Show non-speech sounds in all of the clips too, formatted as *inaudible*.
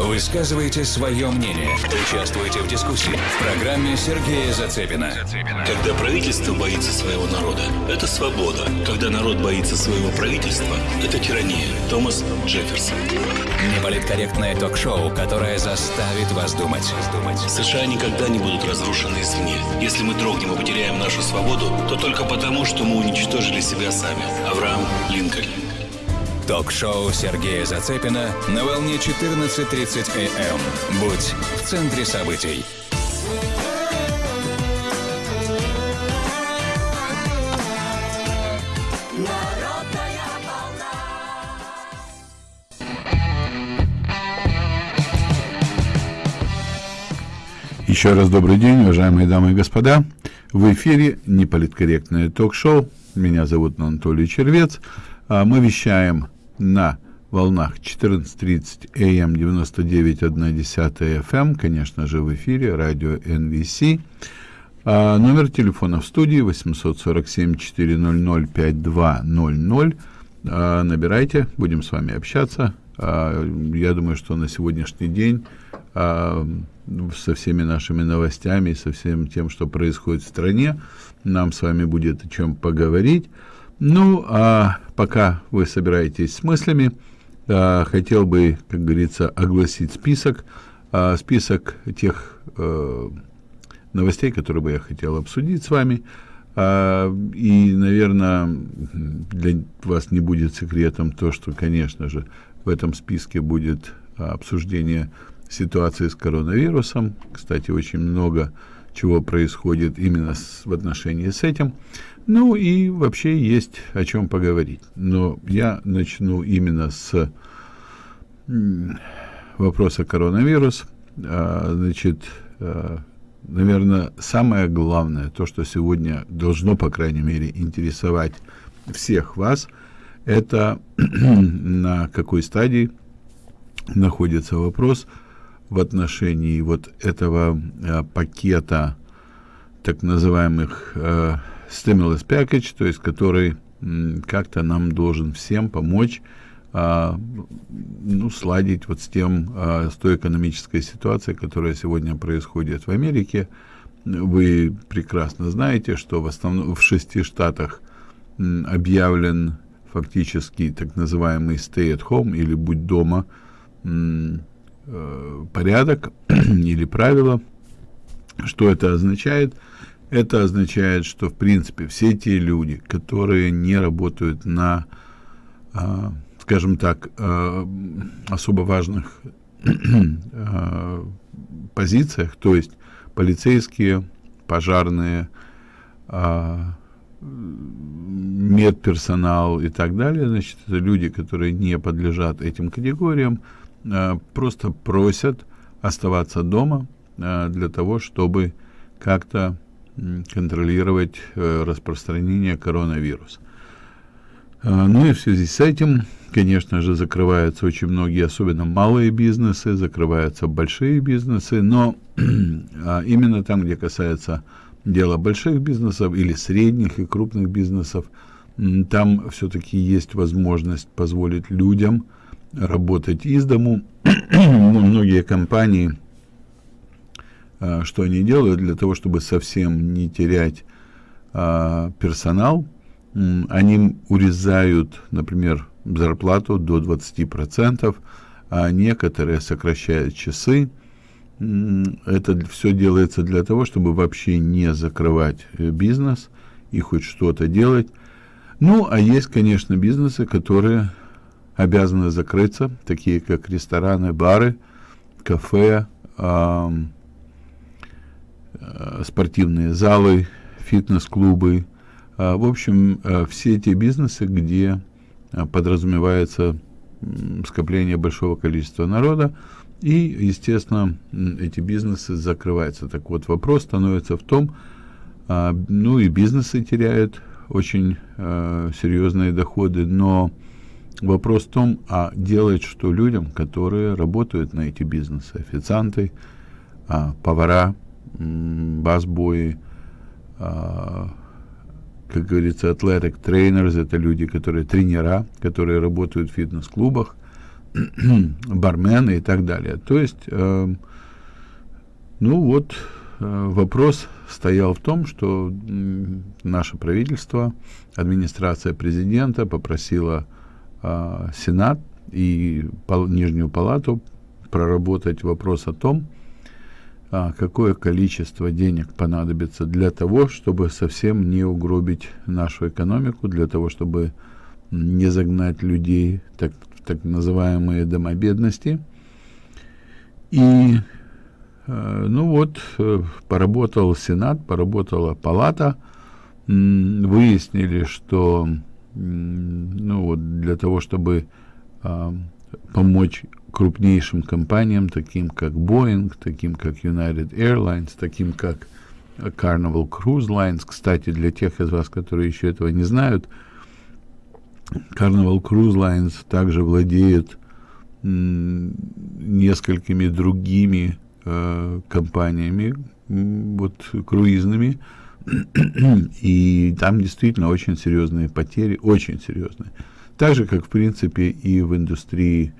Высказывайте свое мнение. Участвуйте в дискуссии в программе Сергея Зацепина. Когда правительство боится своего народа, это свобода. Когда народ боится своего правительства, это тирания. Томас Джефферсон. Неполиткорректное ток-шоу, которое заставит вас думать. США никогда не будут разрушены извне. Если мы дрогнем и потеряем нашу свободу, то только потому, что мы уничтожили себя сами. Авраам Линкольн. Ток-шоу Сергея Зацепина на волне 14.30 АМ. Будь в центре событий. Еще раз добрый день, уважаемые дамы и господа. В эфире неполиткорректное ток-шоу. Меня зовут Анатолий Червец. А Мы вещаем на волнах 14.30 AM 99.1 FM, конечно же, в эфире радио NVC. А номер телефона в студии 847-400-5200. А, набирайте, будем с вами общаться. А, я думаю, что на сегодняшний день а, со всеми нашими новостями, со всем тем, что происходит в стране, нам с вами будет о чем поговорить. Ну, а пока вы собираетесь с мыслями, а, хотел бы, как говорится, огласить список, а, список тех а, новостей, которые бы я хотел обсудить с вами. А, и, наверное, для вас не будет секретом то, что, конечно же, в этом списке будет обсуждение ситуации с коронавирусом. Кстати, очень много чего происходит именно с, в отношении с этим. Ну и вообще есть о чем поговорить. Но я начну именно с вопроса коронавирус. А, значит, а, наверное, самое главное, то, что сегодня должно, по крайней мере, интересовать всех вас, это *clears throat* на какой стадии находится вопрос в отношении вот этого а, пакета так называемых э, stimulus package, то есть который как-то нам должен всем помочь а, ну, сладить вот с тем, а, с той экономической ситуацией, которая сегодня происходит в Америке. Вы прекрасно знаете, что в основном в шести штатах объявлен фактически так называемый stay at home или будь дома э, порядок *clears throat* или правила. Что это означает? Это означает, что, в принципе, все те люди, которые не работают на, э, скажем так, э, особо важных э, позициях, то есть полицейские, пожарные, э, медперсонал и так далее, значит, это люди, которые не подлежат этим категориям, э, просто просят оставаться дома э, для того, чтобы как-то контролировать э, распространение коронавируса. А, ну и в связи с этим, конечно же, закрываются очень многие, особенно малые бизнесы, закрываются большие бизнесы, но *clears throat* а, именно там, где касается дела больших бизнесов или средних и крупных бизнесов, там все-таки есть возможность позволить людям работать из дому. *clears throat* Многие компании что они делают для того, чтобы совсем не терять а, персонал. Они урезают, например, зарплату до 20%, а некоторые сокращают часы. Это все делается для того, чтобы вообще не закрывать э, бизнес и хоть что-то делать. Ну, а есть, конечно, бизнесы, которые обязаны закрыться, такие как рестораны, бары, кафе, Э, спортивные залы, фитнес-клубы, а, в общем, э, все те бизнесы, где э, подразумевается скопление большого количества народа, и, естественно, эти бизнесы закрываются. Так вот, вопрос становится в том, а, ну и бизнесы теряют очень серьезные доходы, но вопрос в том, а делать что людям, которые работают на эти бизнесы, официанты, а, повара, басбои, а, как говорится, athletic trainers, это люди, которые тренера, которые работают в фитнес-клубах, *clears throat* бармены и так далее. То есть, э, ну вот, э, вопрос стоял в том, что наше правительство, администрация президента попросила э, Сенат и Нижнюю палату проработать вопрос о том, а, какое количество денег понадобится для того, чтобы совсем не угробить нашу экономику, для того, чтобы не загнать людей так, в так называемые дома бедности. И, э, ну вот, э, поработал Сенат, поработала Палата, выяснили, что ну вот, для того, чтобы э, помочь крупнейшим компаниям, таким как Boeing, таким как United Airlines, таким как Carnival Cruise Lines. Кстати, для тех из вас, которые еще этого не знают, Carnival Cruise Lines также владеет несколькими другими э, компаниями, вот круизными, *clears throat* и там действительно очень серьезные потери, очень серьезные. Так же, как, в принципе, и в индустрии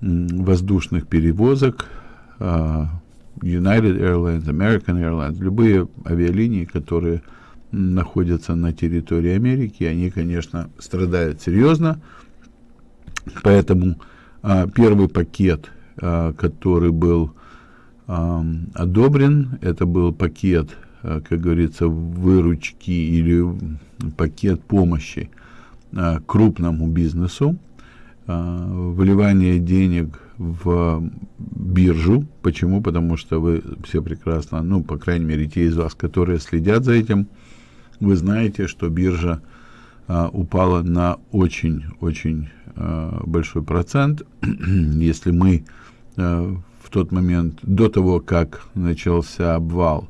воздушных перевозок, uh, United Airlines, American Airlines, любые авиалинии, которые находятся на территории Америки, они, конечно, страдают серьезно. Поэтому uh, первый пакет, uh, который был одобрен, это был пакет, как говорится, выручки или пакет помощи крупному бизнесу, а, выливание денег в биржу. Почему? Потому что вы все прекрасно, ну, по крайней мере, те из вас, которые следят за этим, вы знаете, что биржа а, упала на очень-очень а, большой процент. *clears throat* Если мы а, в тот момент, до того, как начался обвал,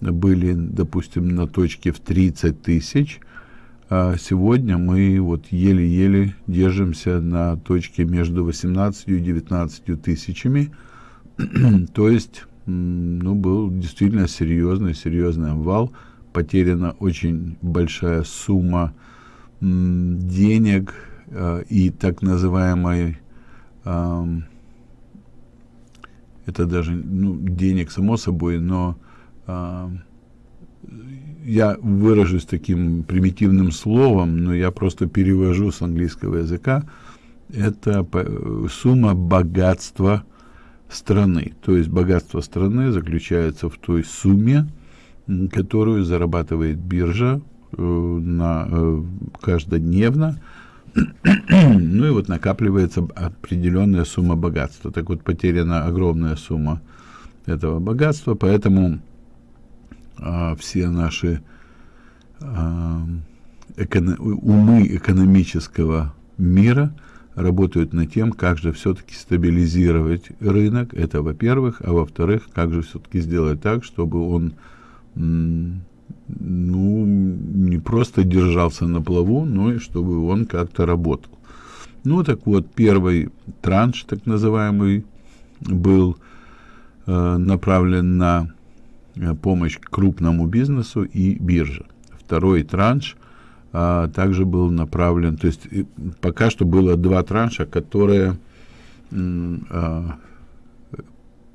были, допустим, на точке в 30 тысяч, сегодня мы вот еле-еле держимся на точке между 18 и 19 тысячами. *clears throat* То есть, ну, был действительно серьезный, серьезный обвал. Потеряна очень большая сумма денег э, и так называемой это даже ну, денег само собой, но я выражусь таким примитивным словом, но я просто перевожу с английского языка, это сумма богатства страны. То есть богатство страны заключается в той сумме, которую зарабатывает биржа э, на, э, каждодневно, *clears throat* ну и вот накапливается определенная сумма богатства. Так вот потеряна огромная сумма этого богатства, поэтому а, все наши а, умы экономического мира работают над тем, как же все-таки стабилизировать рынок, это во-первых, а во-вторых, как же все-таки сделать так, чтобы он ну, не просто держался на плаву, но и чтобы он как-то работал. Ну, так вот, первый транш, так называемый, был э, направлен на помощь крупному бизнесу и бирже. Второй транш а, также был направлен, то есть пока что было два транша, которые а,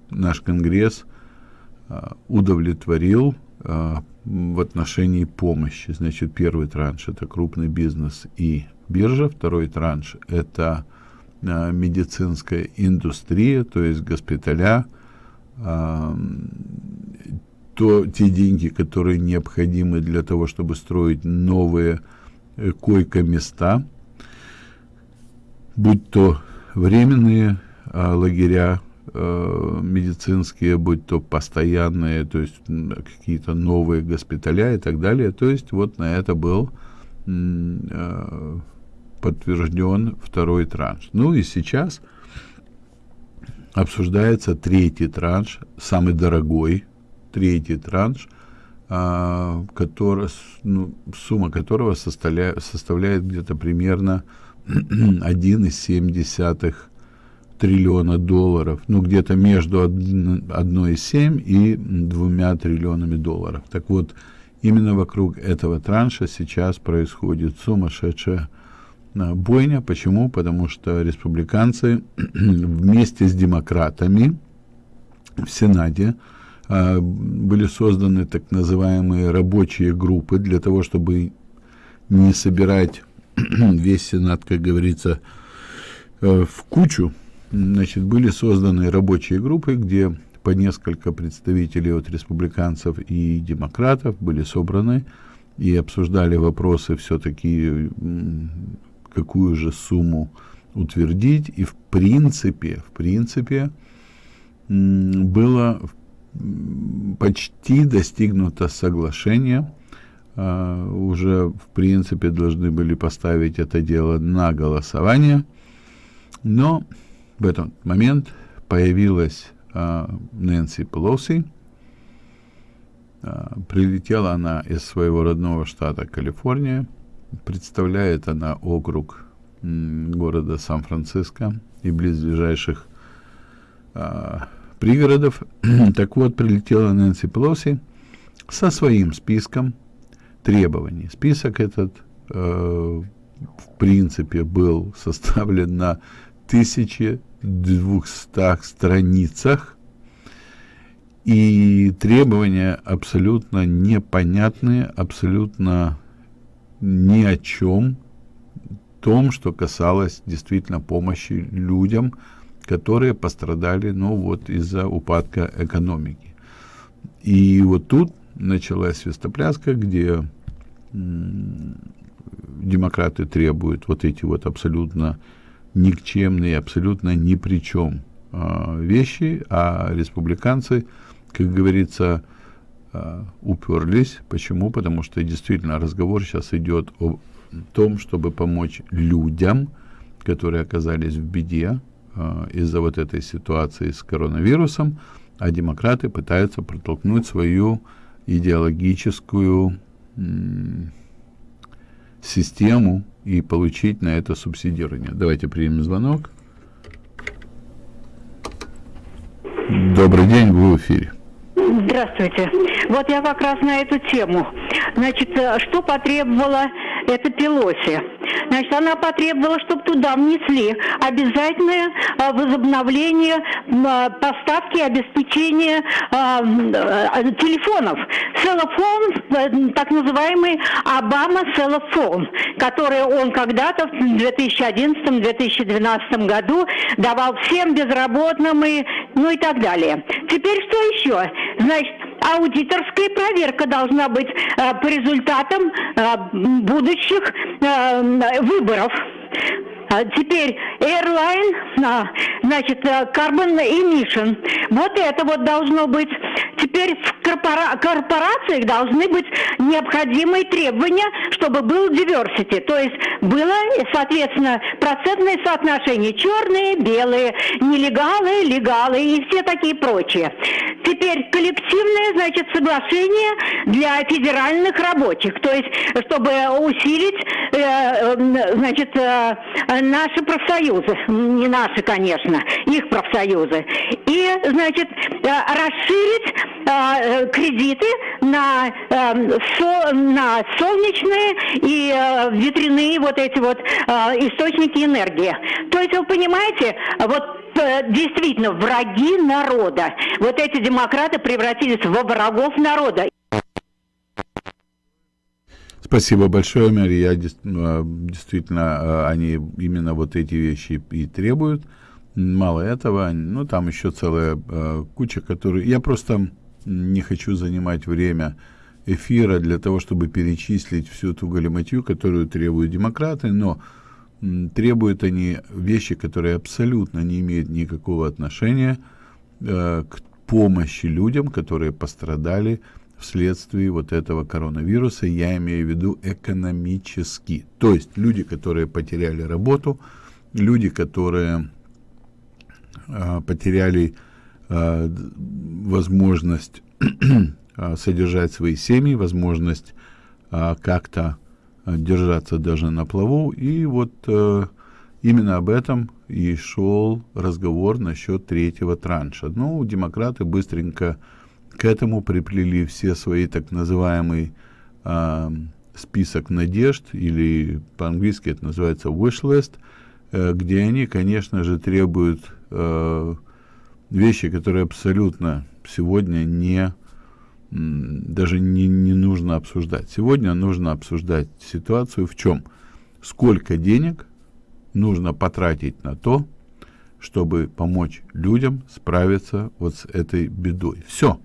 наш Конгресс а, удовлетворил а, в отношении помощи. Значит, первый транш это крупный бизнес и биржа, второй транш это а, медицинская индустрия, то есть госпиталя, а, то те деньги, которые необходимы для того, чтобы строить новые э, койко-места, будь то временные э, лагеря э, медицинские, будь то постоянные, то есть какие-то новые госпиталя и так далее. То есть вот на это был э, подтвержден второй транш. Ну и сейчас обсуждается третий транш, самый дорогой третий транш, а, который, ну, сумма которого составляет, составляет где-то примерно *clears throat* 1,7 триллиона долларов, ну где-то между 1,7 и 2 триллионами долларов. Так вот, именно вокруг этого транша сейчас происходит сумасшедшая бойня. Почему? Потому что республиканцы *clears throat* вместе с демократами в Сенате а, были созданы так называемые рабочие группы для того, чтобы не собирать *clears throat* весь Сенат, как говорится, э, в кучу. Значит, были созданы рабочие группы, где по несколько представителей от республиканцев и демократов были собраны и обсуждали вопросы все-таки, какую же сумму утвердить. И в принципе, в принципе, было почти достигнуто соглашение. Uh, уже, в принципе, должны были поставить это дело на голосование. Но в этот момент появилась uh, Нэнси Пелоси. Uh, прилетела она из своего родного штата Калифорния. Представляет она округ города Сан-Франциско и близлежащих пригородов. *clears throat* так вот, прилетела Нэнси Пелоси со своим списком требований. Список этот, э, в принципе, был *laughs* составлен на 1200 страницах, и требования абсолютно непонятные, абсолютно ни о чем, том, что касалось действительно помощи людям, которые пострадали, ну, вот из-за упадка экономики. И вот тут началась свистопляска, где демократы требуют вот эти вот абсолютно никчемные, абсолютно ни при чем э, вещи, а республиканцы, как говорится, э, уперлись. Почему? Потому что действительно разговор сейчас идет о том, чтобы помочь людям, которые оказались в беде, из-за вот этой ситуации с коронавирусом, а демократы пытаются протолкнуть свою идеологическую систему и получить на это субсидирование. Давайте примем звонок. Добрый день, вы в эфире. Здравствуйте. Вот я как раз на эту тему. Значит, э, что потребовала эта Пелоси? Значит, она потребовала, чтобы туда внесли обязательное а, возобновление а, поставки и обеспечения а, телефонов. Селлофон, так называемый Обама Селлофон, который он когда-то в 2011-2012 году давал всем безработным и ну и так далее. Теперь что еще? Значит, аудиторская проверка должна быть э, по результатам э, будущих э, выборов. А теперь airline, а, значит, э, carbon emission. Вот это вот должно быть. Теперь в корпора корпорациях должны быть необходимые требования, чтобы был diversity. То есть было, соответственно, процентное соотношение черные, белые, нелегалы, легалы и все такие прочие. Теперь коллективное, значит, соглашение для федеральных рабочих. То есть, чтобы усилить, э, э, значит, наши профсоюзы, не наши, конечно, их профсоюзы, и, значит, э, расширить э, кредиты на, э, со, на солнечные и э, ветряные вот эти вот э, источники энергии. То есть, вы понимаете, вот э, действительно враги народа. Вот эти демократы превратились во врагов народа. Спасибо большое, Мэри. Я а, действительно, а, они именно вот эти вещи и требуют. Мало этого, ну, там еще целая а, куча, которые... Я просто не хочу занимать время эфира для того, чтобы перечислить всю ту галиматью, которую требуют демократы, но требуют они вещи, которые абсолютно не имеют никакого отношения э, к помощи людям, которые пострадали вследствие вот этого коронавируса, я имею в виду экономически. То есть люди, которые потеряли работу, люди, которые э, потеряли э, возможность э, *clears throat* содержать свои семьи, возможность э, как-то держаться даже на плаву. И вот э, именно об этом и шел разговор насчет третьего транша. Ну, демократы быстренько к этому приплели все свои так называемые э, список надежд, или по-английски это называется wish list, э, где они, конечно же, требуют э, вещи, которые абсолютно сегодня не даже не, не нужно обсуждать. Сегодня нужно обсуждать ситуацию в чем? Сколько денег нужно потратить на то, чтобы помочь людям справиться вот с этой бедой. Все.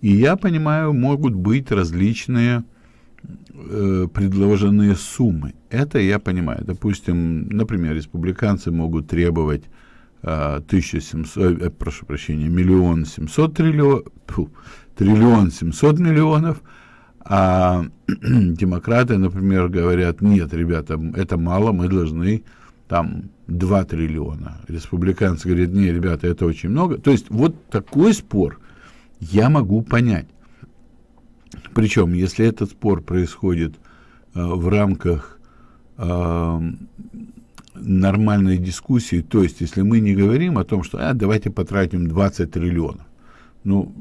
И я понимаю, могут быть различные э, предложенные суммы. Это я понимаю. Допустим, например, республиканцы могут требовать э, 1700, э, прошу прощения, миллион семьсот триллион, фу, триллион семьсот миллионов, а *clears throat* демократы, например, говорят, нет, ребята, это мало, мы должны там 2 триллиона. Республиканцы говорят, не, ребята, это очень много. То есть вот такой спор я могу понять. Причем, если этот спор происходит э, в рамках э, нормальной дискуссии, то есть если мы не говорим о том, что а, давайте потратим 20 триллионов, ну,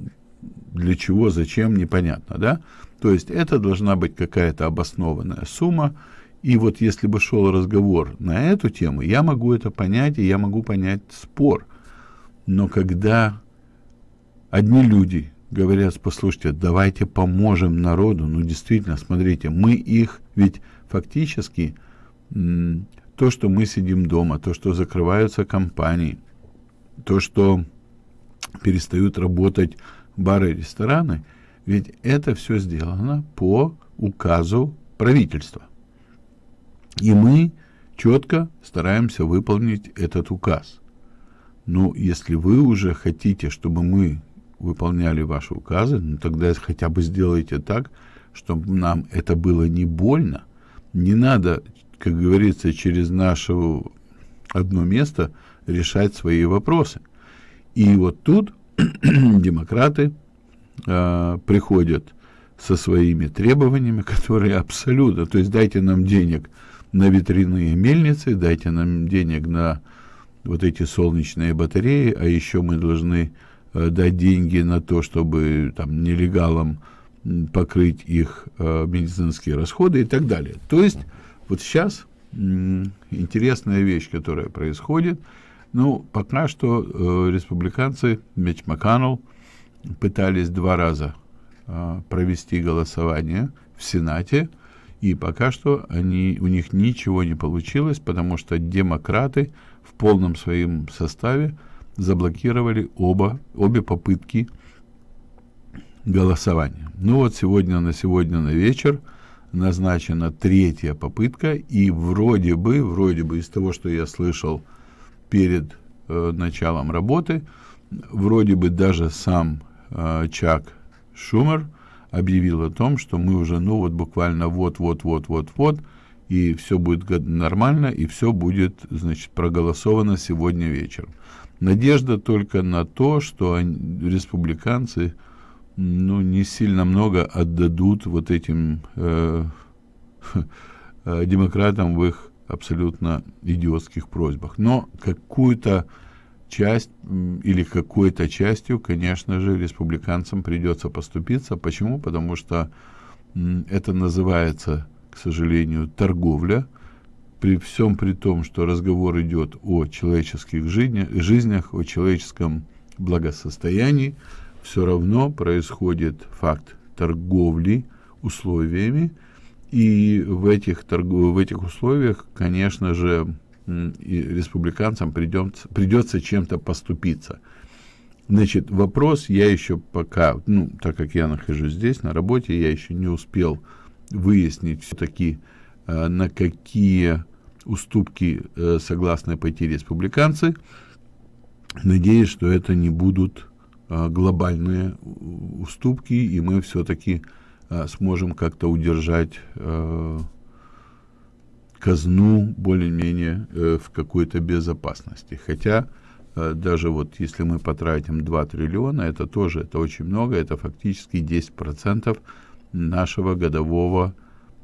для чего, зачем, непонятно, да? То есть это должна быть какая-то обоснованная сумма, и вот если бы шел разговор на эту тему, я могу это понять, и я могу понять спор. Но когда одни люди говорят, послушайте, давайте поможем народу, ну действительно, смотрите, мы их, ведь фактически то, что мы сидим дома, то, что закрываются компании, то, что перестают работать бары и рестораны, ведь это все сделано по указу правительства. И мы четко стараемся выполнить этот указ. Ну, если вы уже хотите, чтобы мы выполняли ваши указы, ну, тогда хотя бы сделайте так, чтобы нам это было не больно. Не надо, как говорится, через наше одно место решать свои вопросы. И вот тут *clears throat* демократы э, приходят со своими требованиями, *laughs* которые абсолютно, то есть дайте нам денег на ветряные мельницы, дайте нам денег на вот эти солнечные батареи, а еще мы должны дать деньги на то, чтобы там нелегалам покрыть их э, медицинские расходы и так далее. То есть вот сейчас интересная вещь, которая происходит. Ну, пока что э, республиканцы, Меч Макканнелл, пытались два раза э, провести голосование в Сенате, и пока что они, у них ничего не получилось, потому что демократы в полном своем составе заблокировали оба, обе попытки голосования. Ну вот сегодня на сегодня на вечер назначена третья попытка, и вроде бы, вроде бы из того, что я слышал перед э, началом работы, вроде бы даже сам э, Чак Шумер – объявил о том, что мы уже, ну вот буквально вот-вот-вот-вот-вот, и все будет нормально, и все будет, значит, проголосовано сегодня вечером. Надежда только на то, что они, республиканцы, ну, не сильно много отдадут вот этим э, э, *laughs* демократам в их абсолютно идиотских просьбах. Но какую-то часть или какой-то частью, конечно же, республиканцам придется поступиться. Почему? Потому что это называется, к сожалению, торговля. При всем при том, что разговор идет о человеческих жизнях, жизнях о человеческом благосостоянии, все равно происходит факт торговли условиями, и в этих, торгов, в этих условиях, конечно же, республиканцам придется, придется чем-то поступиться. Значит, вопрос я еще пока, ну, так как я нахожусь здесь, на работе, я еще не успел выяснить все-таки, э, на какие уступки э, согласны пойти республиканцы. Надеюсь, что это не будут э, глобальные уступки, и мы все-таки э, сможем как-то удержать э, казну более-менее э, в какой-то безопасности. Хотя э, даже вот если мы потратим 2 триллиона, это тоже это очень много, это фактически 10% нашего годового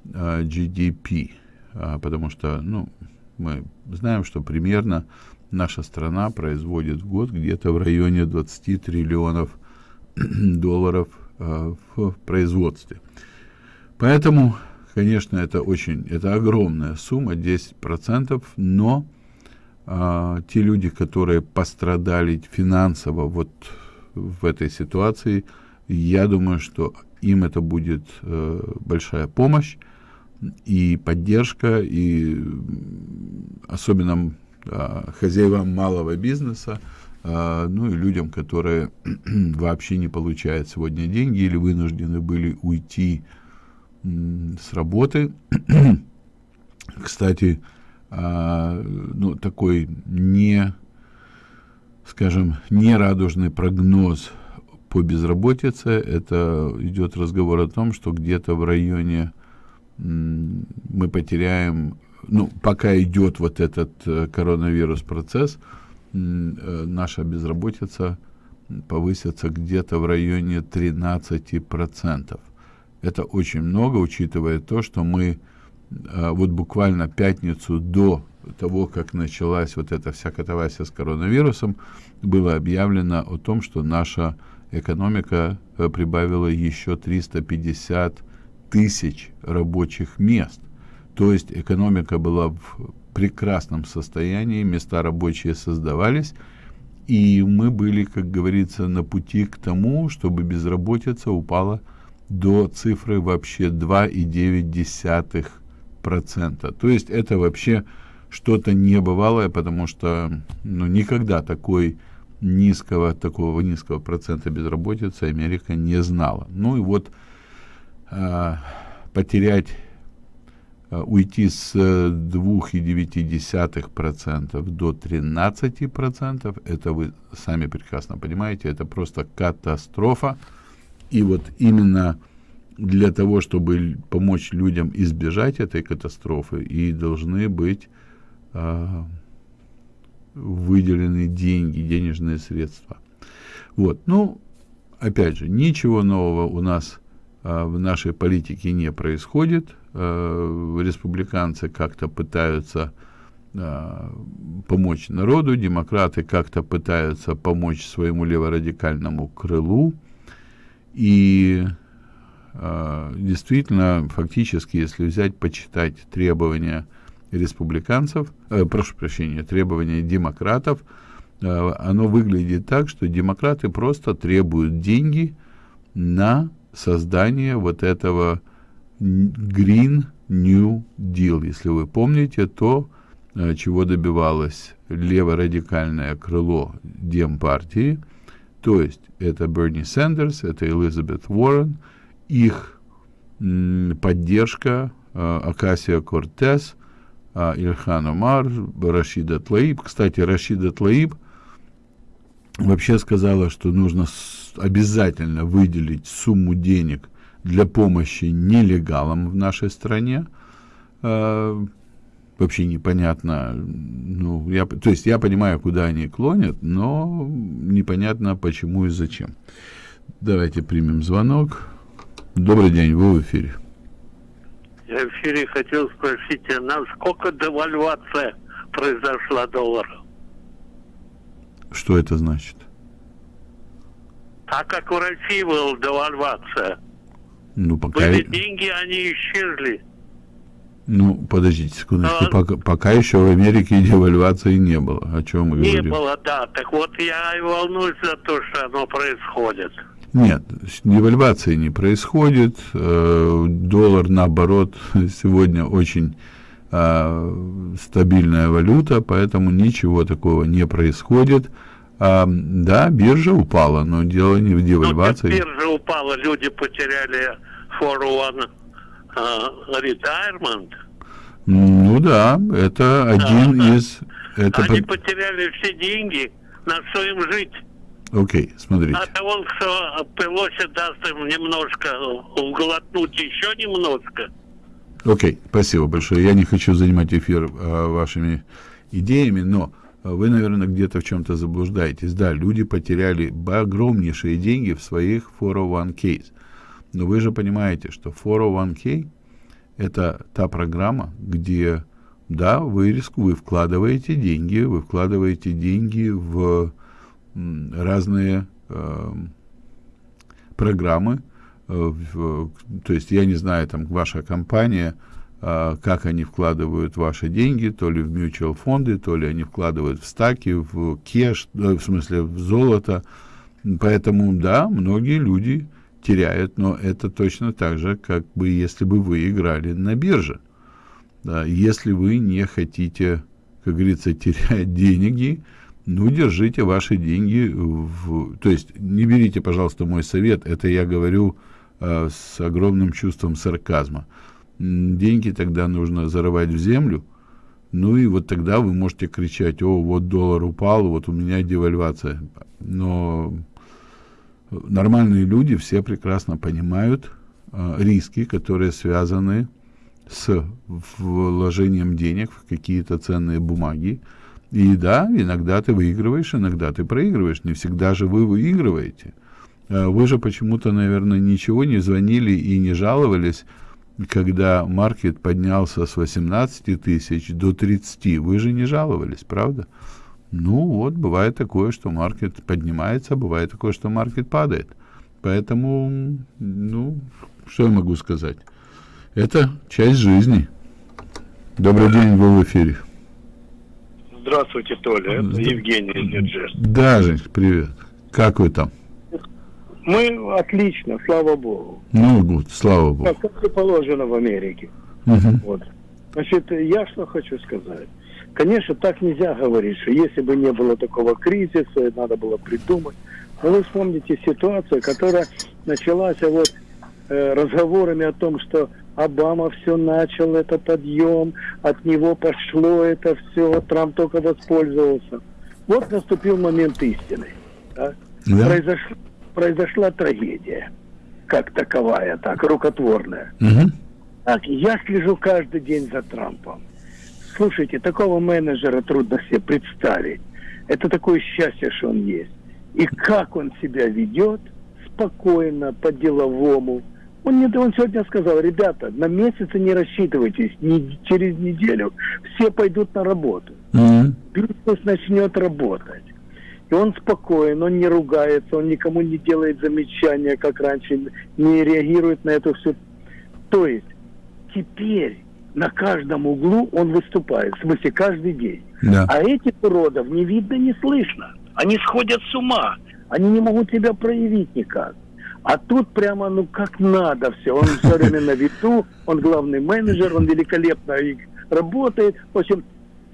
э, GDP. А, потому что ну, мы знаем, что примерно наша страна производит в год где-то в районе 20 триллионов *clears throat* долларов э, в производстве. Поэтому конечно, это очень, это огромная сумма, 10%, но а, те люди, которые пострадали финансово вот в этой ситуации, я думаю, что им это будет э, большая помощь и поддержка, и особенно э, хозяевам малого бизнеса, э, ну и людям, которые *clears throat* вообще не получают сегодня деньги или вынуждены были уйти с работы. *clears throat* Кстати, э, ну, такой не, скажем, нерадужный прогноз по безработице. Это идет разговор о том, что где-то в районе мы потеряем, ну, пока идет вот этот э, коронавирус процесс, э, наша безработица повысится где-то в районе 13%. Это очень много, учитывая то, что мы э, вот буквально пятницу до того, как началась вот эта вся катавасия с коронавирусом, было объявлено о том, что наша экономика прибавила еще 350 тысяч рабочих мест. То есть экономика была в прекрасном состоянии, места рабочие создавались, и мы были, как говорится, на пути к тому, чтобы безработица упала до цифры вообще 2,9%. То есть это вообще что-то небывалое, потому что ну, никогда такой низкого, такого низкого процента безработицы Америка не знала. Ну и вот потерять, э, уйти с 2,9% до 13%, это вы сами прекрасно понимаете, это просто катастрофа. И вот именно для того, чтобы помочь людям избежать этой катастрофы, и должны быть э, выделены деньги, денежные средства. Вот, ну, опять же, ничего нового у нас в нашей политике не происходит. А, республиканцы как-то пытаются а, помочь народу, демократы как-то пытаются помочь своему леворадикальному крылу. И действительно, фактически, если взять, почитать требования республиканцев, э, прошу прощения, требования демократов, э, оно выглядит так, что демократы просто требуют деньги на создание вот этого Green New Deal. Если вы помните, то, э, чего добивалось леворадикальное крыло Демпартии, то есть это Берни Сандерс, это Элизабет Уоррен, их поддержка Акасия Кортес, а, Ильхан Умар, Рашида Тлаиб. Кстати, Рашида Тлаиб вообще сказала, что нужно обязательно выделить сумму денег для помощи нелегалам в нашей стране. А, вообще непонятно, ну, я, то есть я понимаю, куда они клонят, но непонятно почему и зачем. Давайте примем звонок. Добрый день, вы в эфире. Я в эфире хотел спросить, а насколько девальвация произошла доллара? Что это значит? Так как в России была девальвация. Ну, пока... Были деньги, они исчезли. Ну, подождите секундочку. А... Пока, пока еще в Америке *laughs* девальвации не было. О чем мы не говорим? Не было, да. Так вот я и волнуюсь за то, что оно происходит. Нет, девальвации не происходит. Э, доллар, наоборот, *laughs* сегодня очень э, стабильная валюта, поэтому ничего такого не происходит. А, да, биржа упала, но дело не в девальвации. Ну, биржа упала, люди потеряли 401 uh, retirement. Ну да, это один да, из... Это Они по... потеряли все деньги, на что им жить. Окей, okay, смотрите. А того, что Пелоси даст им немножко глотнуть еще немножко. Окей, okay, спасибо большое. Я не хочу занимать эфир а, вашими идеями, но вы, наверное, где-то в чем-то заблуждаетесь. Да, люди потеряли огромнейшие деньги в своих 401k. Но вы же понимаете, что 401k это та программа, где, да, вы, риску, вы вкладываете деньги, вы вкладываете деньги в разные э, программы, в, то есть я не знаю, там ваша компания, э, как они вкладывают ваши деньги, то ли в mutual фонды, то ли они вкладывают в стаки, в кеш, э, в смысле в золото. Поэтому, да, многие люди теряют, но это точно так же, как бы если бы вы играли на бирже. Да, если вы не хотите, как говорится, *laughs* терять деньги, ну, держите ваши деньги в... То есть не берите, пожалуйста, мой совет, это я говорю э, с огромным чувством сарказма. Деньги тогда нужно зарывать в землю, ну и вот тогда вы можете кричать, о, вот доллар упал, вот у меня девальвация. Но нормальные люди все прекрасно понимают э, риски, которые связаны с вложением денег в какие-то ценные бумаги. И да, иногда ты выигрываешь, иногда ты проигрываешь. Не всегда же вы выигрываете. Э, вы же почему-то, наверное, ничего не звонили и не жаловались, когда маркет поднялся с 18 тысяч до 30. Вы же не жаловались, правда? Ну вот, бывает такое, что маркет поднимается, бывает такое, что маркет падает. Поэтому, ну, что я могу сказать? Это часть жизни. Добрый день, вы в эфире. Здравствуйте, Толя. Это. Евгений из Нью-Джерси. Да, Женька, привет. Как вы там? Мы отлично, слава богу. Ну, вот, слава богу. Как, как и положено в Америке. Угу. Вот. Значит, я что хочу сказать. Конечно, так нельзя говорить, что если бы не было такого кризиса, надо было придумать. Но вы вспомните ситуацию, которая началась вот э, разговорами о том, что Обама все начал, это подъем, от него пошло это все, Трамп только воспользовался. Вот наступил момент истины. Да? Да. Произош- произошла трагедия, как таковая, так, рукотворная. Угу. Так, я слежу каждый день за Трампом. Слушайте, такого менеджера трудно себе представить. Это такое счастье, что он есть. И как он себя ведет, спокойно, по-деловому. Он, не, он сегодня сказал, ребята, на месяцы не рассчитывайтесь, не, через неделю все пойдут на работу. Угу. Бизнес начнет работать. И он спокоен, он не ругается, он никому не делает замечания, как раньше, не реагирует на это все. То есть теперь на каждом углу он выступает, в смысле каждый день. Да. А этих уродов не видно, не слышно. Они сходят с ума. Они не могут себя проявить никак. А тут прямо, ну, как надо все. Он все время на виду, он главный менеджер, он великолепно работает. В общем,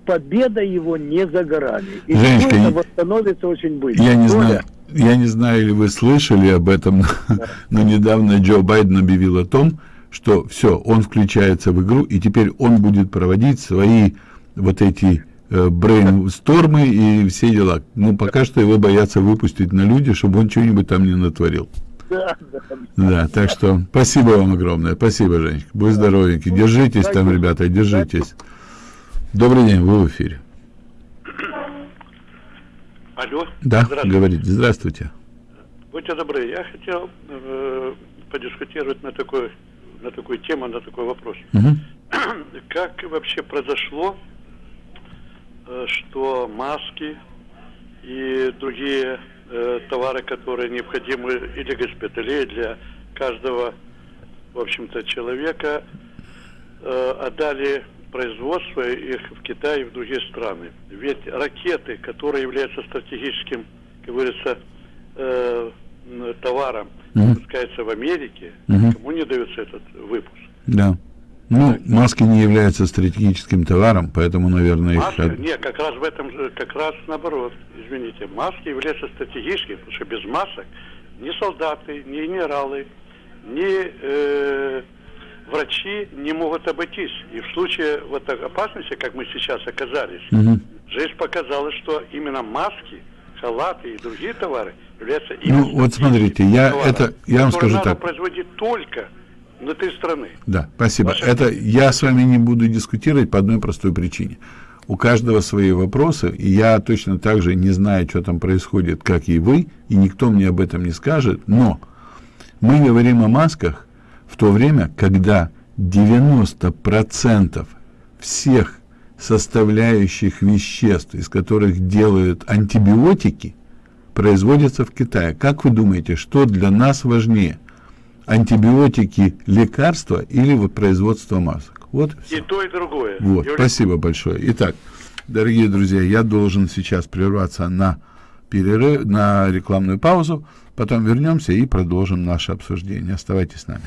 победа его не за горами. И Женечка, это восстановится очень быстро. Я не знаю, я не знаю, или вы слышали об этом, но *laughs* недавно Джо Байден объявил о том, что все, он включается в игру, и теперь он будет проводить свои вот эти э, брейнстормы и все дела. Ну, пока что его боятся выпустить на люди, чтобы он что-нибудь там не натворил. Да, да. Да, так что спасибо вам огромное. Спасибо, Женечка. Будь здоровенький. Держитесь там, ребята, держитесь. Добрый день, вы в эфире. Алло. Да, Здравствуйте. говорите. Здравствуйте. Будьте добры, я хотел э, подискутировать на такой, на такую тему, на такой вопрос. Мгм. *clears throat* Как вообще произошло, э, что маски и другие э, товары, которые необходимы и для госпиталей, для каждого, в общем-то, человека, э, отдали производство их в Китай и в другие страны. Ведь ракеты, которые являются стратегическим, как говорится, э, товаром, Мгм. выпускается в Америке, Мгм. кому не дается этот выпуск? Да. Ну, маски не являются стратегическим товаром, поэтому, наверное, их... Маски, от- нет, как раз в этом, как раз наоборот, извините, маски являются стратегическими, потому что без масок ни солдаты, ни генералы, ни э, врачи не могут обойтись. И в случае вот опасности, как мы сейчас оказались, Мгм. жизнь показала, что именно маски, халаты и другие товары являются Ну, именно вот смотрите, я товаром, это- я вам скажу так. производить только внутри страны. Да, спасибо. Ваше Это я с вами не буду дискутировать по одной простой причине. У каждого свои вопросы, и я точно так же не знаю, что там происходит, как и вы, и никто мне об этом не скажет, но мы говорим о масках в то время, когда 90% всех составляющих веществ, из которых делают антибиотики, производятся в Китае. Как вы думаете, что для нас важнее? антибиотики, лекарства или вот производство масок. Вот. И то, и другое. Вот, Юрий- спасибо большое. Итак, дорогие друзья, я должен сейчас прерваться на перерыв, на рекламную паузу, потом вернемся и продолжим наше обсуждение. Оставайтесь с нами.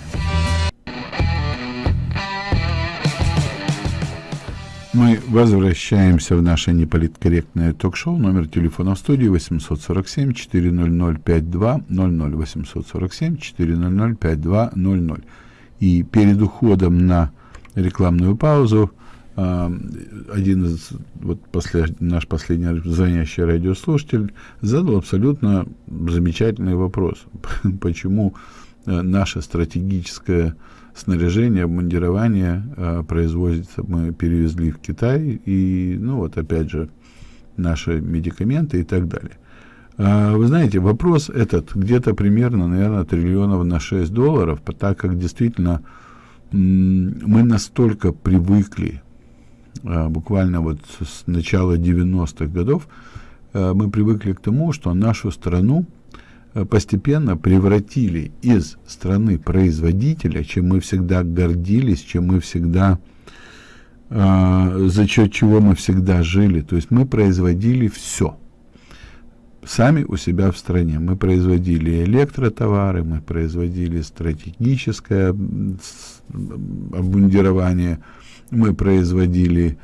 Мы возвращаемся в наше неполиткорректное ток-шоу. Номер телефона в студии 847 400 5200 847 400 5200. И перед уходом на рекламную паузу один из вот после, наш последний звонящий радиослушатель задал абсолютно замечательный вопрос. *laughs* Почему э, наше стратегическое снаряжение, обмундирование э, производится, мы перевезли в Китай, и, ну вот опять же, наши медикаменты и так далее. А, Вы знаете, вопрос этот где-то примерно, наверное, триллионов на 6 долларов, так как действительно мы настолько привыкли, а, буквально вот с начала 90-х годов, а, мы привыкли к тому, что нашу страну а, постепенно превратили из страны производителя, чем мы всегда гордились, чем мы всегда за счет чего мы всегда жили. То есть мы производили все. Сами у себя в стране. Мы производили электротовары, мы производили стратегическое обмундирование, мы производили,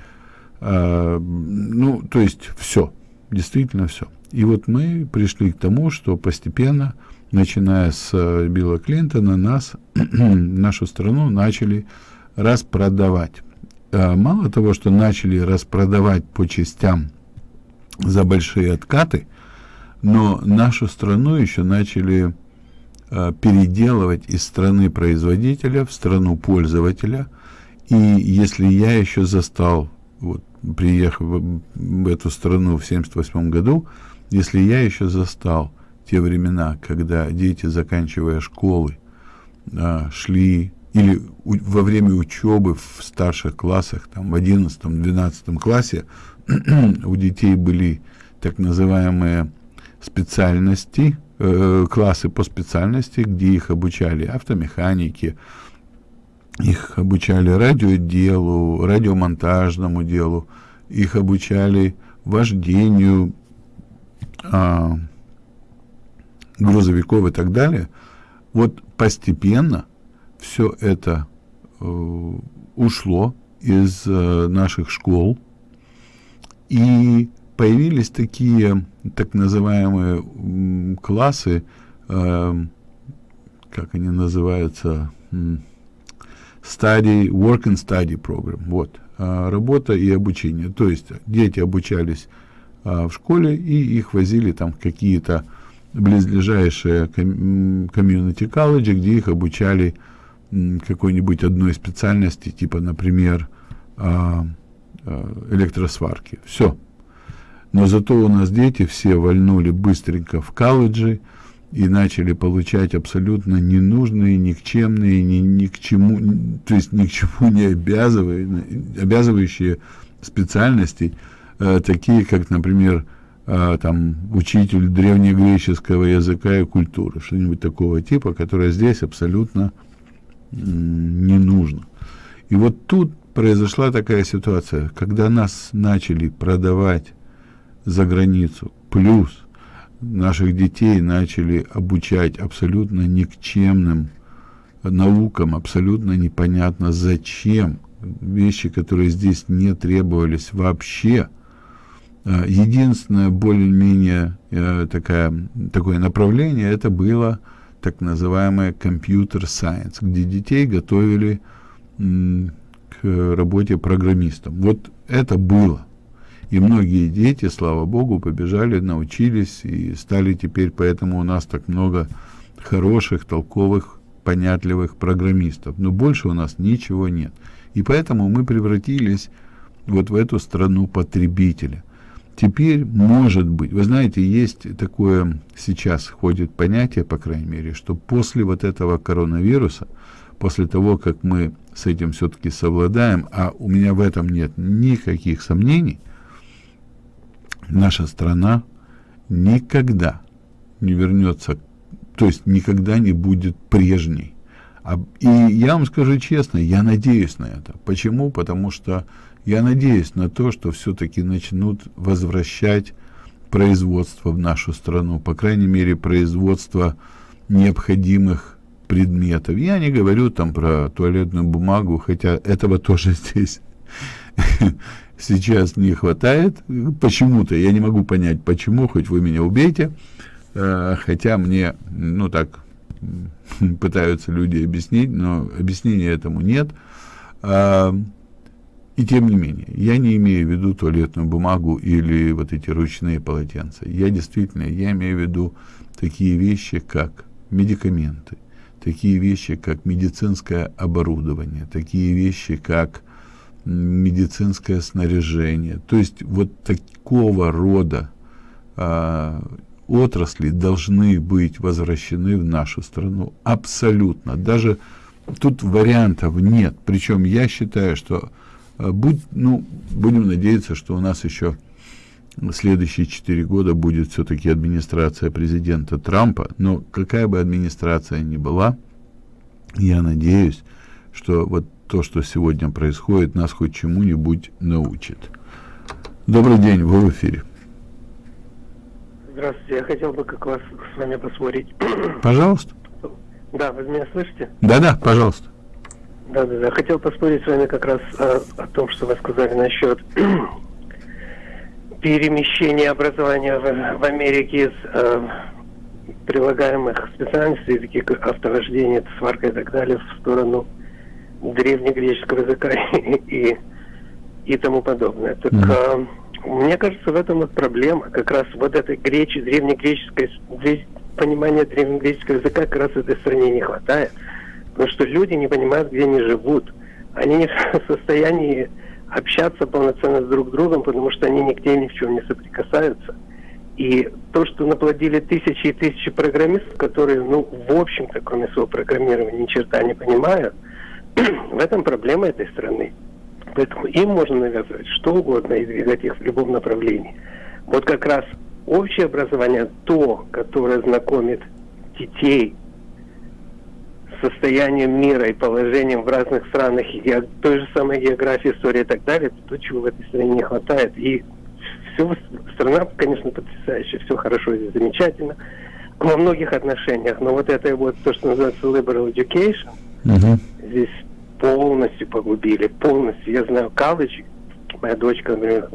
а, ну, то есть все, действительно все. И вот мы пришли к тому, что постепенно, начиная с э, Билла Клинтона, нас, *clears throat* нашу страну начали распродавать. А, Мало того, что начали распродавать по частям за большие откаты, но нашу страну еще начали э, переделывать из страны производителя в страну пользователя. И если я еще застал, вот, приехав в, эту страну в 78 году, если я еще застал те времена, когда дети, заканчивая школы, а, шли или во время учебы в старших классах, там, в 11-12 классе, *clears throat* у детей были так называемые специальности, э, классы по специальности, где их обучали автомеханике, их обучали радиоделу, радиомонтажному делу, их обучали вождению а, грузовиков и так далее. Вот постепенно все это э, ушло из э, наших школ, и появились такие так называемые классы, э, как они называются, м, study, work and study program, вот, а, работа и обучение. То есть дети обучались а, в школе, и их возили там в какие-то близлежащие ком- комьюнити колледжи, где их обучали какой-нибудь одной специальности, типа, например, а, электросварки. Все. Но зато у нас дети все вальнули быстренько в колледжи и начали получать абсолютно ненужные, никчемные, ни, ни к чему, то есть ни к чему не обязывающие, обязывающие специальности, э, такие как, например, э, там, учитель древнегреческого языка и культуры, что-нибудь такого типа, которое здесь абсолютно м, не нужно. И вот тут произошла такая ситуация, когда нас начали продавать за границу, плюс наших детей начали обучать абсолютно никчемным наукам, абсолютно непонятно зачем, вещи, которые здесь не требовались вообще. А, Единственное более-менее э, такое направление, это было так называемое компьютер сайенс, где детей готовили к работе программистом. Вот это было. И многие дети, слава богу, побежали, научились и стали теперь, поэтому у нас так много хороших, толковых, понятливых программистов. Но больше у нас ничего нет. И поэтому мы превратились вот в эту страну потребителя. Теперь, может быть, вы знаете, есть такое, сейчас ходит понятие, по крайней мере, что после вот этого коронавируса, после того, как мы с этим все-таки совладаем, а у меня в этом нет никаких сомнений, наша страна никогда не вернется, то есть никогда не будет прежней. А, и я вам скажу честно, я надеюсь на это. Почему? Потому что я надеюсь на то, что все-таки начнут возвращать производство в нашу страну, по крайней мере, производство необходимых предметов. Я не говорю там про туалетную бумагу, хотя этого *laughs* тоже здесь *laughs* сейчас не хватает. Почему-то, я не могу понять, почему, хоть вы меня убейте. Э, хотя мне, ну так, *laughs* пытаются люди объяснить, но объяснения этому нет. А, и тем не менее, я не имею в виду туалетную бумагу или вот эти ручные полотенца. Я действительно, я имею в виду такие вещи, как медикаменты, такие вещи, как медицинское оборудование, такие вещи, как медицинское снаряжение. То есть вот такого рода а, отрасли должны быть возвращены в нашу страну абсолютно. Даже тут вариантов нет. Причем я считаю, что а, будь, ну, будем надеяться, что у нас еще следующие четыре года будет все-таки администрация президента Трампа. Но какая бы администрация ни была, я надеюсь, что вот то, что сегодня происходит, нас хоть чему-нибудь научит. Добрый день, вы в эфире. Здравствуйте, я хотел бы как вас с вами поспорить. *coughs* Пожалуйста. Да, вы меня слышите? Да-да, пожалуйста. Да, да, да. Хотел поспорить с вами как раз о, о том, что вы сказали насчет *coughs* перемещения образования в, в Америке из э, прилагаемых специальностей, таких как автовождение, сварка и так далее, в сторону древнегреческого языка *laughs* и, и тому подобное. Так mm-hmm. мне кажется, в этом вот проблема. Как раз вот этой гречи, древнегреческой, понимания древнегреческого языка как раз в этой стране не хватает. Потому что люди не понимают, где они живут. Они не *laughs* в состоянии общаться полноценно с друг другом, потому что они нигде ни в чем не соприкасаются. И то, что наплодили тысячи и тысячи программистов, которые, ну, в общем-то, кроме своего программирования, ни черта не понимают, в этом проблема этой страны. Поэтому им можно навязывать что угодно и двигать их в любом направлении. Вот как раз общее образование то, которое знакомит детей с состоянием мира и положением в разных странах, и той же самой географии, истории и так далее, то, чего в этой стране не хватает. И все, страна, конечно, потрясающая, все хорошо здесь замечательно во многих отношениях, но вот это вот то, что называется liberal education, угу. здесь полностью погубили, полностью. Я знаю колледж, моя дочка, например,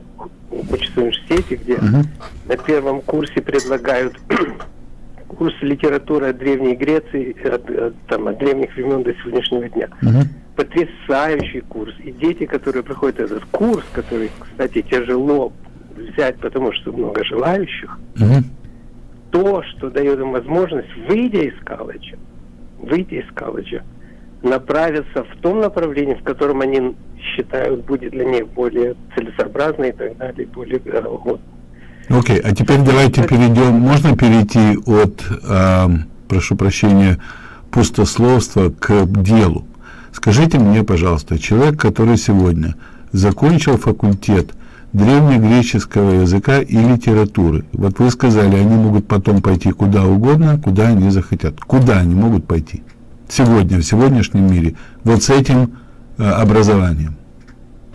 учится в университете, где uh-huh. на первом курсе предлагают *clears throat* курс литературы от Древней Греции, от, от, там, от древних времен до сегодняшнего дня. Uh-huh. Потрясающий курс. И дети, которые проходят этот курс, который, кстати, тяжело взять, потому что много желающих, uh-huh. то, что дает им возможность, выйдя из колледжа, выйти из колледжа, направиться в том направлении, в котором они считают будет для них более целесообразно и так далее, более вот. Окей, okay, а теперь давайте перейдем, можно перейти от, э, прошу прощения, пустословства к делу. Скажите мне, пожалуйста, человек, который сегодня закончил факультет древнегреческого языка и литературы, вот вы сказали, они могут потом пойти куда угодно, куда они захотят. Куда они могут пойти? Сегодня, в сегодняшнем мире, вот с этим э, образованием?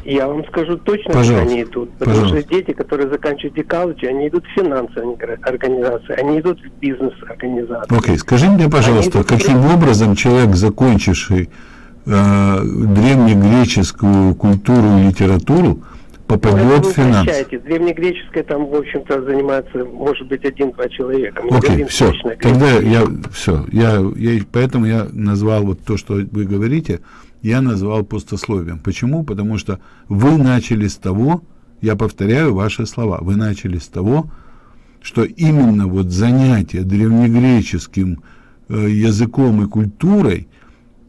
Я вам скажу точно, Пожалуйста. они идут. Потому Пожалуйста. что дети, которые заканчивают декалыджи, они идут в финансовые организации, они идут в бизнес-организации. Окей, okay. скажи мне, пожалуйста, идут... каким образом человек, закончивший э, древнегреческую культуру и литературу, попадет в финансы. Древнегреческое там, в общем-то, занимается, может быть, один-два человека. Мы Окей, все. Тогда я, все. Я, я, поэтому я назвал вот то, что вы говорите, я назвал пустословием. Почему? Потому что вы начали с того, я повторяю ваши слова, вы начали с того, что именно вот занятие древнегреческим э, языком и культурой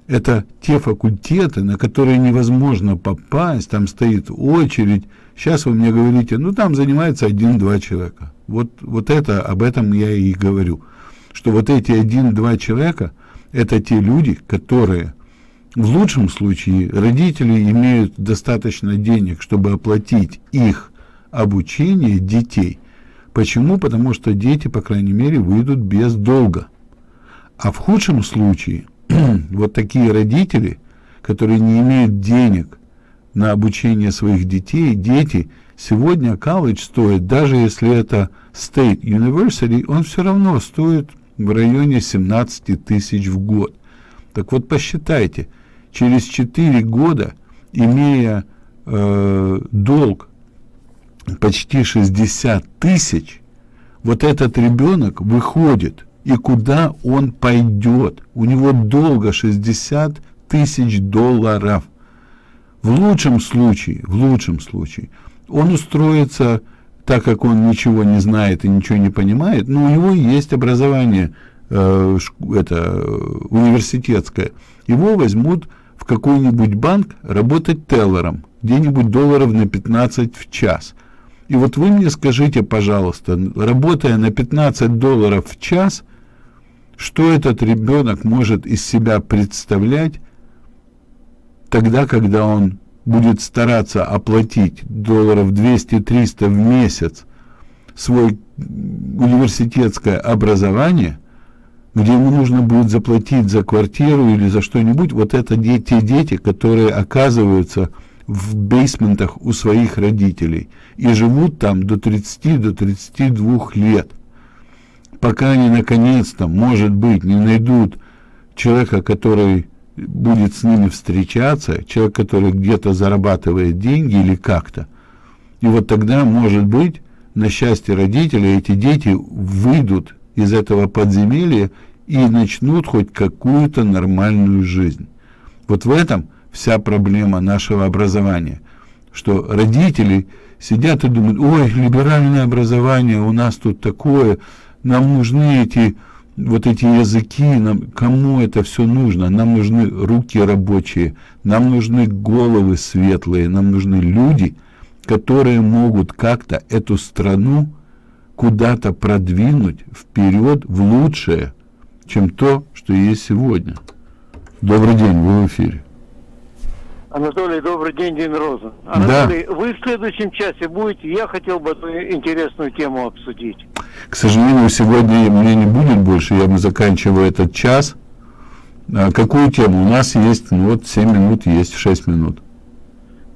это те факультеты, на которые невозможно попасть, там стоит очередь. Сейчас вы мне говорите, ну там занимается один-два человека. Вот, вот это, об этом я и говорю. Что вот эти один-два человека, это те люди, которые в лучшем случае родители имеют достаточно денег, чтобы оплатить их обучение детей. Почему? Потому что дети, по крайней мере, выйдут без долга. А в худшем случае – *clears throat* вот такие родители, которые не имеют денег на обучение своих детей, дети, сегодня колледж стоит, даже если это State University, он все равно стоит в районе 17 тысяч в год. Так вот, посчитайте, через 4 года, имея э, долг почти 60 тысяч, вот этот ребенок выходит, и куда он пойдет? У него долго 60 тысяч долларов. В лучшем случае, в лучшем случае, он устроится, так как он ничего не знает и ничего не понимает, но у него есть образование э, это, университетское. Его возьмут в какой-нибудь банк работать теллером, где-нибудь долларов на 15 в час. И вот вы мне скажите, пожалуйста, работая на 15 долларов в час, что этот ребенок может из себя представлять тогда, когда он будет стараться оплатить долларов 200-300 в месяц свой университетское образование, где ему нужно будет заплатить за квартиру или за что-нибудь, вот это де те дети, которые оказываются в бейсментах у своих родителей и живут там до 30 до 32 лет пока они наконец-то может быть не найдут человека который будет с ними встречаться человек который где-то зарабатывает деньги или как-то. И вот тогда может быть на счастье родителей эти дети выйдут из этого подземелья и начнут хоть какую-то нормальную жизнь. Вот в этом вся проблема нашего образования, что родители сидят и думают, ой, либеральное образование у нас тут такое, нам нужны эти вот эти языки, нам, кому это все нужно? Нам нужны руки рабочие, нам нужны головы светлые, нам нужны люди, которые могут как-то эту страну куда-то продвинуть вперед в лучшее, чем то, что есть сегодня. Добрый день, вы в эфире. Анатолий, добрый день, День Роза. Анатолий, да. вы в следующем часе будете, я хотел бы эту интересную тему обсудить. К сожалению, сегодня мне не будет больше, я мы заканчиваю этот час. А какую тему? У нас есть, ну вот 7 минут есть, 6 минут.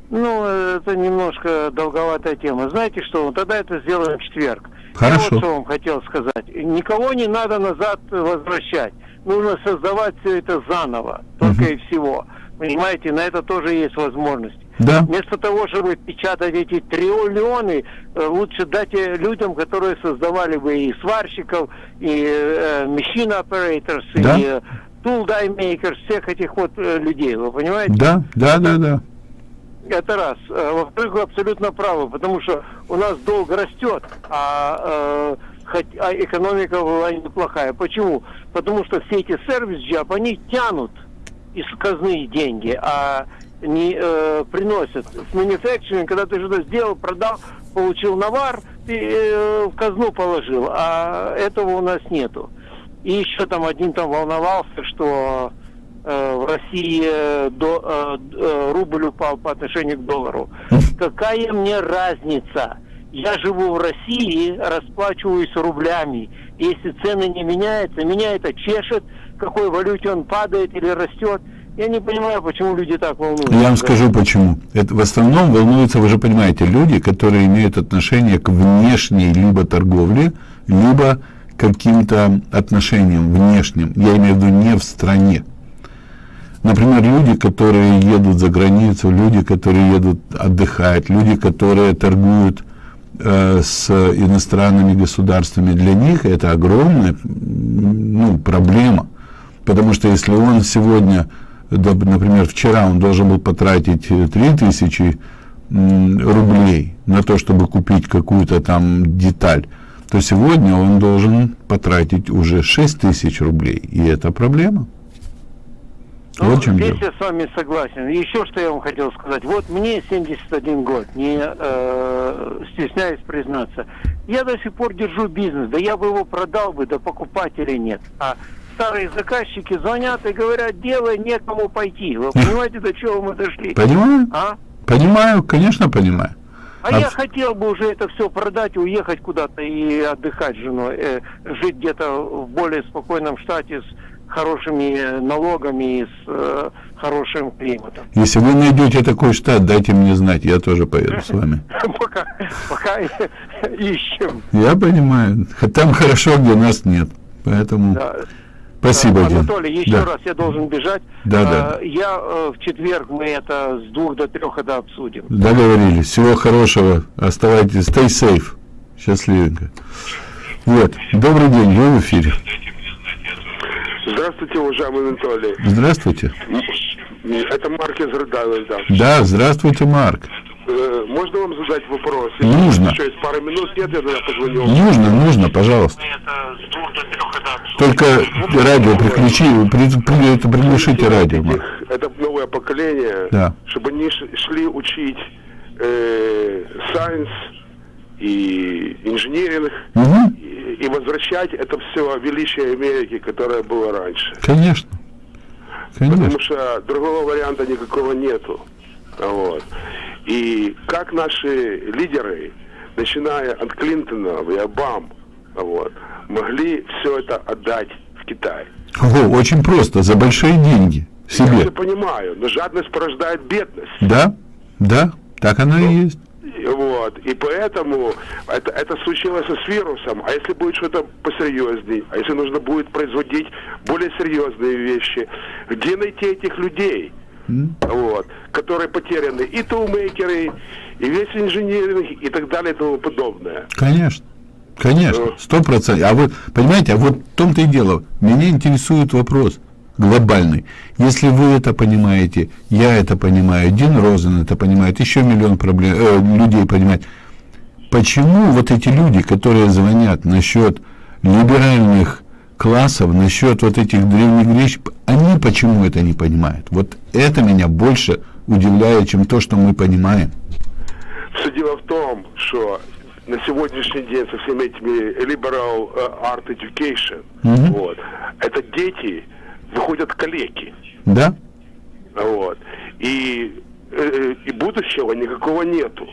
Ну, это немножко долговатая тема. Знаете что, тогда это сделаем в четверг. Хорошо. Я вот что вам хотел сказать. Никого не надо назад возвращать. Нужно создавать все это заново, только угу. и всего. Понимаете, на это тоже есть возможность. Да. Вместо того, чтобы печатать эти триллионы, э, лучше дать людям, которые создавали бы и сварщиков, и э, machine operators, да. и э, tool die makers, всех этих вот э, людей, вы понимаете? Да, да, да, да. Это раз. Э, во-вторых, вы абсолютно правы, потому что у нас долг растет, а, э, хоть, а экономика была неплохая. Почему? Потому что все эти сервис-джаб, они тянут из казны деньги, а не э, приносят. С manufacturing, когда ты что-то сделал, продал, получил навар, ты э, в казну положил, а этого у нас нету. И еще там один там волновался, что э, в России э, до, э, э, рубль упал по отношению к доллару. Какая мне разница? Я живу в России, расплачиваюсь рублями. Если цены не меняются, меня это чешет, какой валюте он падает или растет. Я не понимаю, почему люди так волнуются. Я вам скажу почему. Это в основном волнуются, вы же понимаете, люди, которые имеют отношение к внешней либо торговле, либо каким-то отношениям внешним. Я имею в виду не в стране. Например, люди, которые едут за границу, люди, которые едут отдыхать, люди, которые торгуют э, с иностранными государствами, для них это огромная ну, проблема. Потому что если он сегодня, например, вчера он должен был потратить 3000 рублей на то, чтобы купить какую-то там деталь, то сегодня он должен потратить уже 6 тысяч рублей. И это проблема. Ну, вот здесь дело. я с вами согласен. Еще что я вам хотел сказать. Вот мне 71 год, не э, стесняюсь признаться. Я до сих пор держу бизнес. Да я бы его продал бы, да покупателей нет. А старые заказчики звонят и говорят, делай, некому пойти. Вы понимаете, до чего мы дошли? Понимаю. А? Понимаю, конечно, понимаю. А, а я хотел бы уже это все продать, уехать куда-то и отдыхать с женой, э, жить где-то в более спокойном штате с хорошими налогами и с э, хорошим климатом. Если вы найдете такой штат, дайте мне знать, я тоже поеду с вами. *laughs* Пока, пока *laughs* ищем. Я понимаю. Там хорошо, где нас нет. Поэтому Да. Спасибо, Э, Дин. Анатолий, еще Да. раз я должен бежать. Да, Э, да. Я э, в четверг мы это с двух до трех это обсудим. Договорились. Всего хорошего. Оставайтесь. Stay safe. Счастливенько. Вот. Добрый день. Вы в эфире. Здравствуйте, уважаемый Анатолий. Здравствуйте. Это Марк из Рыдавельда. Да, здравствуйте, Марк. Э, Можно вам задать вопрос? Нужно. Еще есть пару минут, нет, я тогда позвоню. Нужно, нужно, пожалуйста. Только радио приключи, при- при- это приглушите радио. Это новое поколение, Да. чтобы они шли учить э, сайенс и инженеринг, Мгм. и, и возвращать это все величие Америки, которое было раньше. Конечно. Конечно. Потому что другого варианта никакого нету. Вот. И как наши лидеры, начиная от Клинтона и Обам, вот, могли все это отдать в Китай. Ого, очень просто, за большие деньги Я себе. все понимаю, но жадность порождает бедность. Да, да, так оно и есть. Вот. И поэтому это, это случилось с вирусом. А если будет что-то посерьезней, а если нужно будет производить более серьезные вещи, где найти этих людей? Вот, которые потеряны и тулмейкеры, и весь инженеринг, и так далее, и тому подобное. Конечно. Конечно, сто процентов. А вот, понимаете, а вот в том-то и дело. Меня интересует вопрос глобальный. Если вы это понимаете, я это понимаю, Дин Розен это понимает, еще миллион проблем, э, людей понимает. Почему вот эти люди, которые звонят насчет либеральных классов, насчет вот этих древних греч, они почему это не понимают? Вот это меня больше удивляет, чем то, что мы понимаем. Все дело в том, что на сегодняшний день со всеми этими liberal э, art education, Мгм. вот, это дети выходят калеки. Да? Вот. И, э, и будущего никакого нету.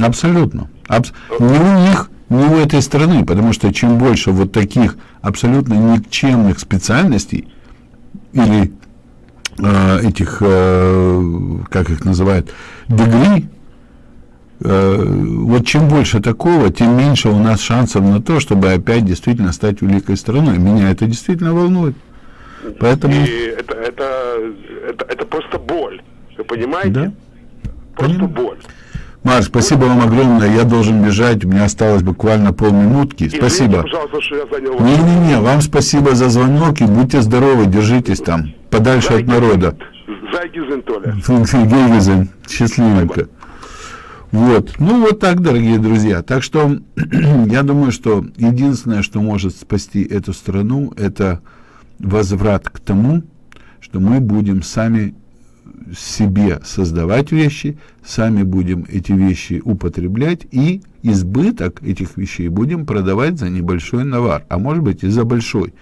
Абсолютно. Абс- Не у них, не у этой страны, потому что чем больше вот таких абсолютно никчемных специальностей или э, этих, э, как их называют, дегри, э, вот чем больше такого, тем меньше у нас шансов на то, чтобы опять действительно стать великой страной. Меня это действительно волнует. Поэтому... И это, это, это, это просто боль. Вы понимаете? Да. Просто боль. Марк, спасибо вам огромное. Я должен бежать. У меня осталось буквально полминутки. Извините, Спасибо. Не-не-не, вам спасибо за звонок и будьте здоровы, держитесь там, подальше от народа. Зайгизен, Толя. Счастливенько. Вот, ну вот так, дорогие друзья. Так что *clears throat* я думаю, что единственное, что может спасти эту страну, это возврат к тому, что мы будем сами себе создавать вещи, сами будем эти вещи употреблять и избыток этих вещей будем продавать за небольшой навар, а может быть и за большой.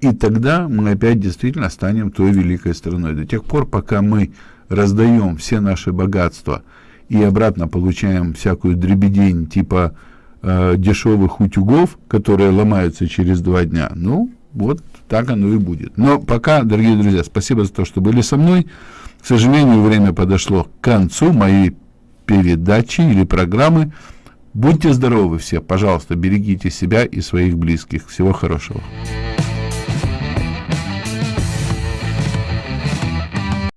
И тогда мы опять действительно станем той великой страной. До тех пор, пока мы раздаем все наши богатства и обратно получаем всякую дребедень типа э, дешевых утюгов, которые ломаются через два дня, ну, вот так оно и будет. Но пока, дорогие друзья, спасибо за то, что были со мной. К сожалению, время подошло к концу моей передачи или программы. Будьте здоровы все, пожалуйста, берегите себя и своих близких. Всего хорошего.